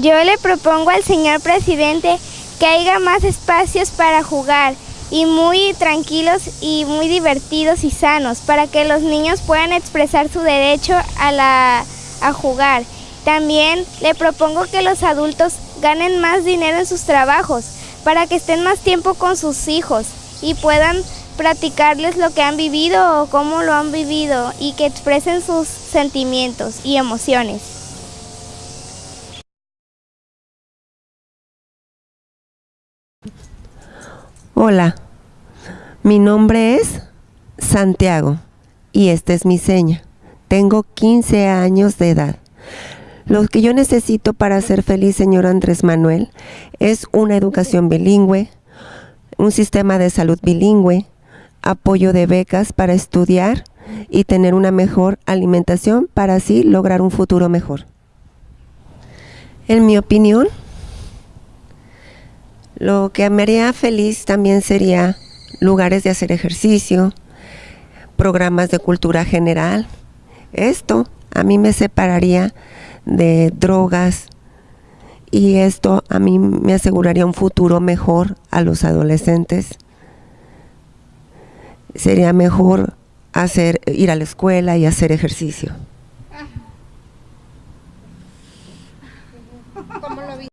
Yo le propongo al señor presidente que haya más espacios para jugar y muy tranquilos y muy divertidos y sanos para que los niños puedan expresar su derecho a, la, a jugar. También le propongo que los adultos ganen más dinero en sus trabajos para que estén más tiempo con sus hijos y puedan practicarles lo que han vivido o cómo lo han vivido y que expresen sus sentimientos y emociones. Hola, mi nombre es Santiago y esta es mi seña. Tengo 15 años de edad. Lo que yo necesito para ser feliz, señor Andrés Manuel, es una educación bilingüe, un sistema de salud bilingüe, apoyo de becas para estudiar y tener una mejor alimentación para así lograr un futuro mejor. En mi opinión, lo que me haría feliz también sería lugares de hacer ejercicio, programas de cultura general. Esto a mí me separaría de drogas y esto a mí me aseguraría un futuro mejor a los adolescentes. Sería mejor hacer, ir a la escuela y hacer ejercicio.